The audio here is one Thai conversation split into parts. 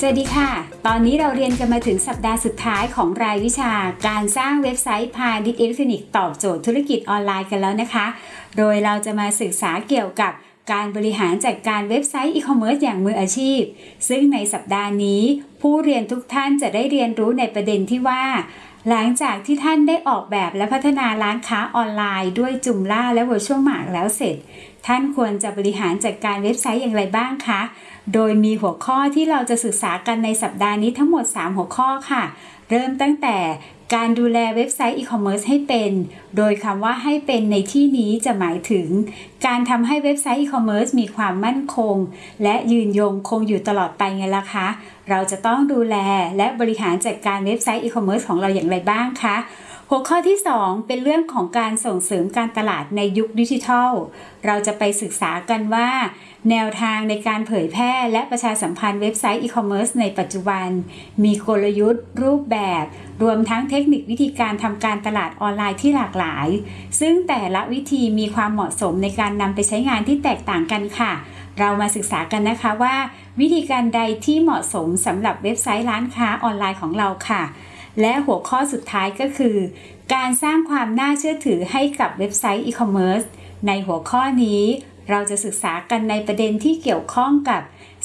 สวัสดีค่ะ ตอนนี้เราเรียนกันมาถึงสัปดาห์สุดท้ายของรายวิชา การสร้างเว็บไซต์พาณิชย์อิเล็กทรอนิกส์ตอบโจทย์ธุรกิจออนไลน์กันแล้วนะคะ โดยเราจะมาศึกษาเกี่ยวกับ การบริหารจัดการเว็บไซต์อีคอมเมิร์ซอย่างมืออาชีพ ซึ่งในสัปดาห์นี้ ผู้เรียนทุกท่านจะได้เรียนรู้ในประเด็นที่ว่า หลังจากที่ท่านได้ออกแบบและพัฒนาร้านค้าออนไลน์ ด้วย Joomla และ VirtueMart แล้วเสร็จ ท่านควรจะบริหารจัดการเว็บไซต์อย่างไรบ้างคะ โดยมีหัวข้อที่เราจะศึกษากันในสัปดาห์นี้ทั้งหมด 3 หัวข้อค่ะ เริ่มตั้งแต่ การดูแลเว็บไซต์อีคอมเมิร์ซให้เป็น โดยคำว่าให้เป็นในที่นี้จะหมายถึง การทำให้เว็บไซต์อีคอมเมิร์ซมีความมั่นคง และยืนยงคงอยู่ตลอดไปไงล่ะคะ เราจะต้องดูแลและบริหารจัดการเว็บไซต์อีคอมเมิร์ซของเราอย่างไรบ้างคะ หัวข้อที่ 2 เป็นเรื่องของการส่งเสริมการตลาดในยุคดิจิทัล เราจะไปศึกษากันว่า แนวทางในการเผยแพร่และประชาสัมพันธ์เว็บไซต์อีคอมเมิร์ซในปัจจุบัน มีกลยุทธ์ รูปแบบ รวมทั้งเทคนิควิธีการทำการตลาดออนไลน์ที่หลากหลาย ซึ่งแต่ละวิธีมีความเหมาะสมในการนำไปใช้งานที่แตกต่างกันค่ะ เรามาศึกษากันนะคะว่า วิธีการใดที่เหมาะสมสำหรับเว็บไซต์ร้านค้าออนไลน์ของเราค่ะ และหัวข้อสุดท้ายก็คือ การสร้างความน่าเชื่อถือให้กับเว็บไซต์อีคอมเมิร์ซในหัวข้อนี้ เราจะศึกษากันในประเด็นที่เกี่ยวข้องกับ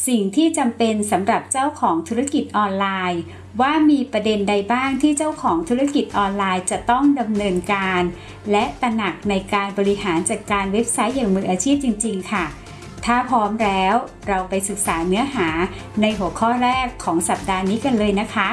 สิ่งที่จำเป็นสำหรับเจ้าของธุรกิจออนไลน์ ว่ามีประเด็นใดบ้างที่เจ้าของธุรกิจออนไลน์จะต้องดำเนินการ และตระหนักในการบริหารจัดการเว็บไซต์อย่างมืออาชีพจริง ๆ ค่ะถ้าพร้อมแล้วเราไปศึกษาเนื้อหาในหัวข้อแรกของสัปดาห์นี้กันเลยนะคะ